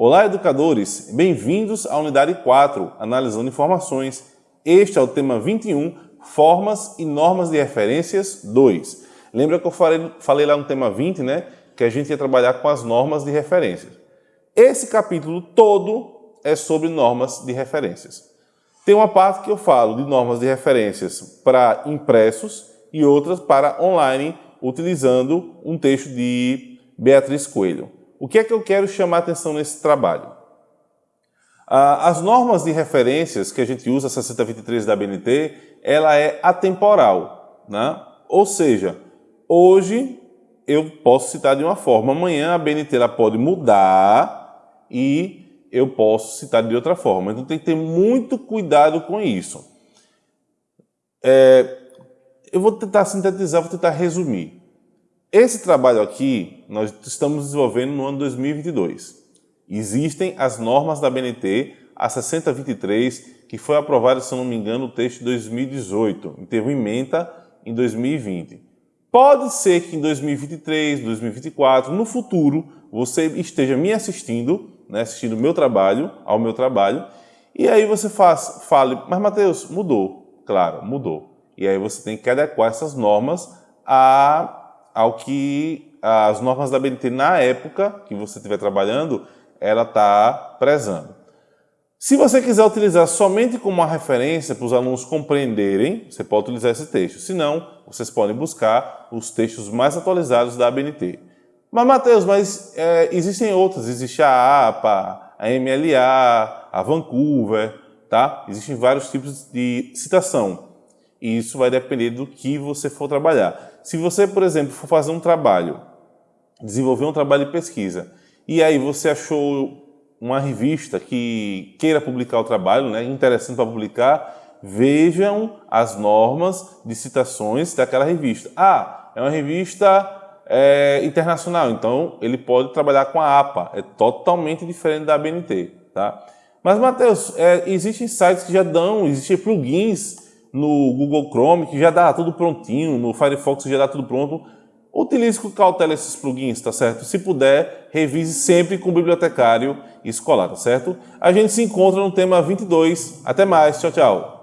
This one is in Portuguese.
Olá, educadores! Bem-vindos à unidade 4, Analisando Informações. Este é o tema 21, Formas e Normas de Referências 2. Lembra que eu falei, falei lá no tema 20, né? Que a gente ia trabalhar com as normas de referências. Esse capítulo todo é sobre normas de referências. Tem uma parte que eu falo de normas de referências para impressos e outras para online, utilizando um texto de Beatriz Coelho. O que é que eu quero chamar atenção nesse trabalho? Ah, as normas de referências que a gente usa, a 6023 da BNT, ela é atemporal. Né? Ou seja, hoje eu posso citar de uma forma, amanhã a BNT ela pode mudar e eu posso citar de outra forma. Então tem que ter muito cuidado com isso. É, eu vou tentar sintetizar, vou tentar resumir. Esse trabalho aqui nós estamos desenvolvendo no ano 2022. Existem as normas da BNT, a 6023, que foi aprovada, se não me engano, o texto de 2018, e teve emenda em 2020. Pode ser que em 2023, 2024, no futuro, você esteja me assistindo, né, assistindo meu trabalho, ao meu trabalho, e aí você faz, fale, mas Mateus, mudou. Claro, mudou. E aí você tem que adequar essas normas a ao que as normas da BNT na época que você estiver trabalhando, ela está prezando. Se você quiser utilizar somente como uma referência para os alunos compreenderem, você pode utilizar esse texto. Se não, vocês podem buscar os textos mais atualizados da ABNT. Mas, Matheus, mas é, existem outras. Existe a APA, a MLA, a Vancouver, tá? Existem vários tipos de citação. E isso vai depender do que você for trabalhar. Se você, por exemplo, for fazer um trabalho, desenvolver um trabalho de pesquisa, e aí você achou uma revista que queira publicar o trabalho, né, interessante para publicar, vejam as normas de citações daquela revista. Ah, é uma revista é, internacional, então ele pode trabalhar com a APA, é totalmente diferente da ABNT. Tá? Mas, Matheus, é, existem sites que já dão, existem plugins no Google Chrome, que já dá tudo prontinho, no Firefox já dá tudo pronto. Utilize com cautela esses plugins, tá certo? Se puder, revise sempre com o bibliotecário escolar, tá certo? A gente se encontra no tema 22. Até mais, tchau, tchau.